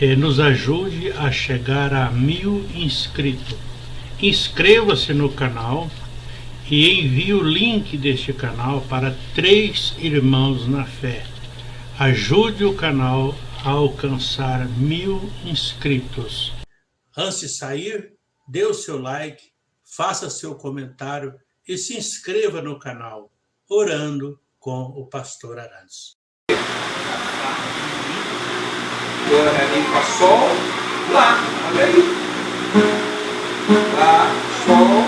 eh, nos ajude a chegar a mil inscritos. Inscreva-se no canal e envie o link deste canal para três irmãos na fé. Ajude o canal a alcançar mil inscritos. Antes de sair, dê o seu like, faça seu comentário e se inscreva no canal, orando com o pastor Arantes. Mi, Fá, Sol, Lá. Olha aí. Lá, Sol,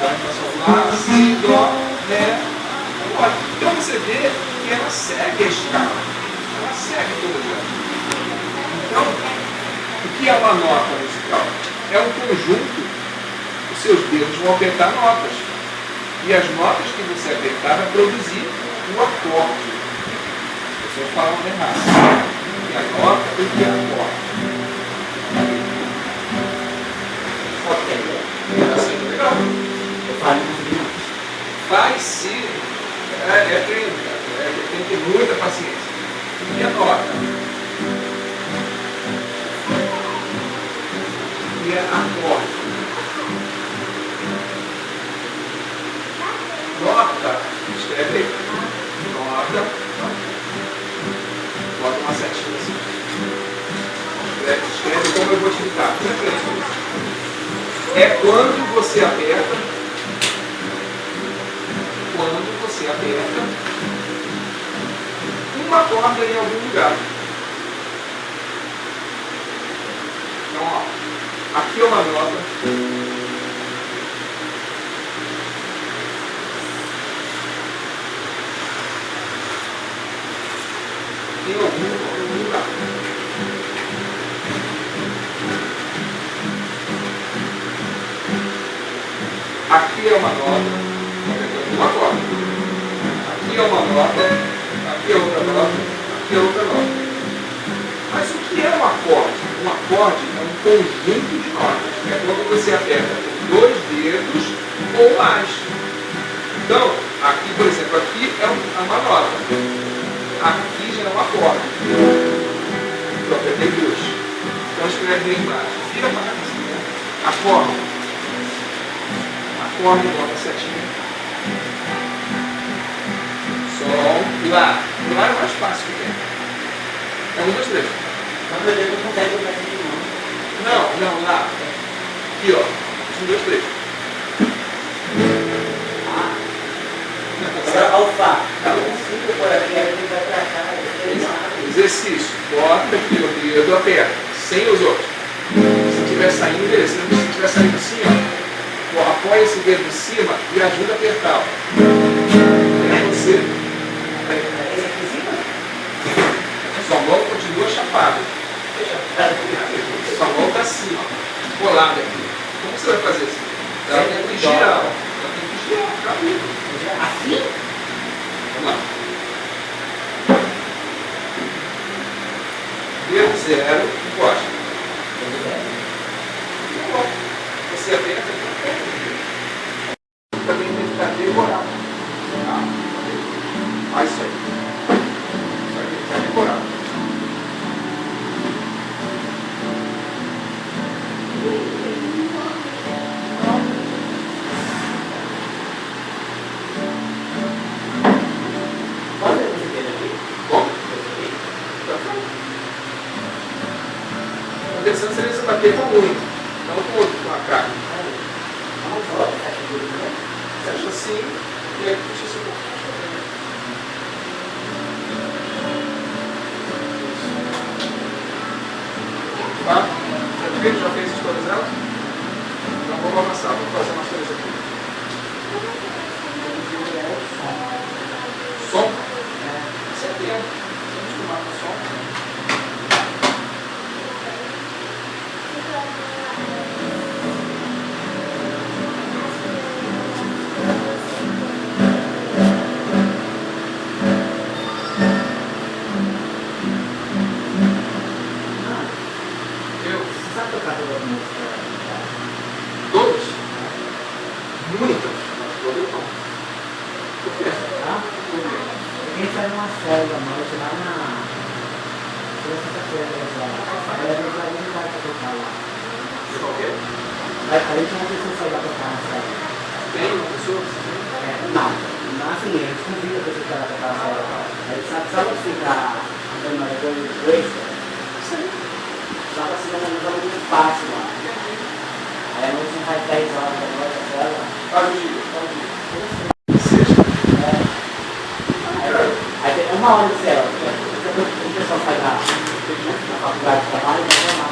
Lá, Sol, Lá, Si, Dó, Ré. Então você vê que ela segue a escala. Ela segue toda ela. Então, o que é uma nota musical? É um conjunto, os seus dedos vão apertar notas. E as notas que você apertar vai produzir um acorde. As pessoas falam errado. E a nota e que é acorde. Está sendo legal. Faz sim. É, é treino. É, tem que ter muita paciência. E a nota? E é acorde. Escreve como eu vou explicar. É quando você aperta. Quando você aperta uma corda em algum lugar. Então, ó, aqui é uma nota. Aqui é uma nota, uma corda. Aqui é uma nota, aqui é outra nota, aqui é outra nota. Mas o que é um acorde? Um acorde é um conjunto de notas. É quando você aperta dois dedos ou mais. Então, aqui, por exemplo, aqui é uma nota. Aqui já é um acorde. Eu apertei duas. Então escreve aí embaixo. Vira para cá assim, né? Acorde acorde, bota setinha. Sol, Lá. Lá é o mais fácil que tem. É um, dois, três. Quando eu não consegue botar aqui Não, não, Lá. Aqui, ó. Um, dois, três. Ah. Agora, alfa. Eu não consigo por aqui, aí ele vai pra cá. Exercício. Bota aqui o dedo, aperta. Sem os outros. Se estiver saindo, beleza. Se estiver saindo apoia esse dedo em cima e ajuda a apertar. É você. Sua mão continua chapada. Sua mão está assim, ó, colada aqui. Como você vai fazer assim? Ela tem que girar. Ela tem que girar, acabou. Intenção seria você bater com muito, não com outro, com a carne. Fecha assim e aí puxa gente era uma folga à noite lá na. Na sexta-feira, Ela era uma vai pra tocar lá. De qualquer? Aí, aí tinha uma pessoa que tocar na célula. Tem uma pessoa? Não. Não, assim, a gente convida a pessoa que tocar na célula. Aí sabe, você ficar andando na coisa de dois? Sim. Sabe está andando muito fácil lá. Aí a gente vai faz 10 horas da noite, a célula. Uma hora de cela. O pessoal sai da, da faculdade de trabalho e vai lá.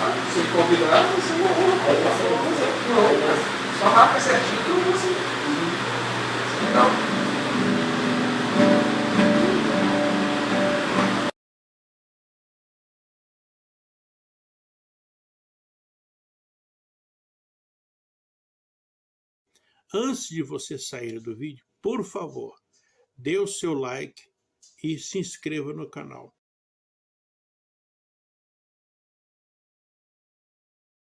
Ah, Se combinar, você não Aí você Não, Só marca certinho que você. Legal. Antes de você sair do vídeo, por favor, dê o seu like e se inscreva no canal.